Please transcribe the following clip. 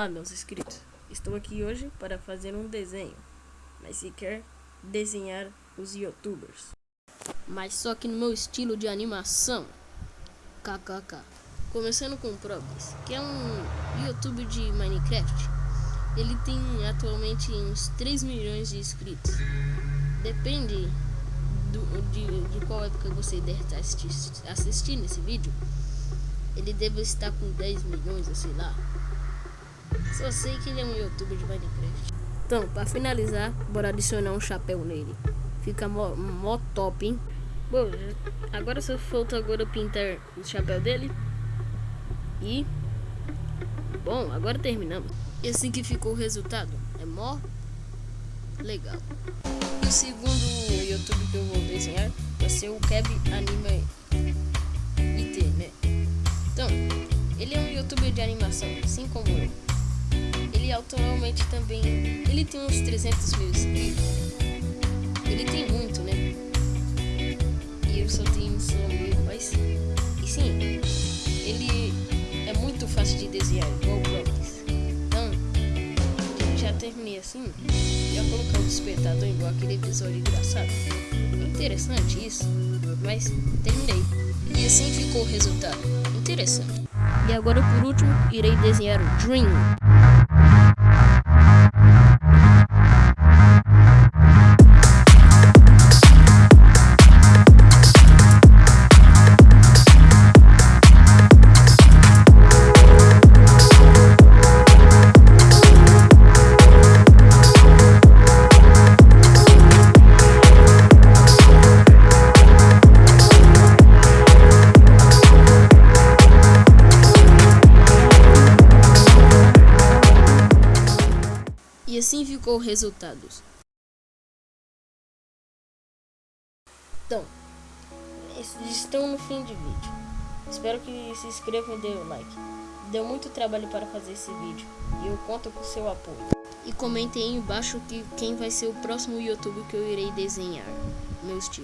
Olá meus inscritos, estou aqui hoje para fazer um desenho, mas se quer desenhar os youtubers, mas só que no meu estilo de animação, kkk. Começando com o Probis, que é um youtuber de Minecraft, ele tem atualmente uns 3 milhões de inscritos, depende do, de, de qual época você deve estar assistindo esse vídeo, ele deve estar com 10 milhões, sei lá. Só sei que ele é um youtuber de Minecraft. Então, para finalizar, bora adicionar um chapéu nele. Fica mó, mó top, hein? Bom, agora só falta agora pintar o chapéu dele. E... Bom, agora terminamos. E assim que ficou o resultado. É mó legal. O segundo YouTube que eu vou desenhar vai ser o Keb Anime IT, né? Então, ele é um youtuber de animação, assim como eu. Ele atualmente também. Ele tem uns 300 mil inscritos. Ele tem muito, né? E eu só tenho só mil, mas. E sim, ele é muito fácil de desenhar, igual o Brothers. Então, já terminei assim. Já colocar o despertador igual aquele episódio engraçado. Interessante isso, mas terminei. E assim ficou o resultado. Interessante. E agora por último, irei desenhar o Dream. Assim ficou o resultado. Então, estão no fim de vídeo. Espero que se inscrevam e dêem o like. Deu muito trabalho para fazer esse vídeo e eu conto com seu apoio. E comentem aí embaixo que quem vai ser o próximo YouTube que eu irei desenhar. Meu estilo.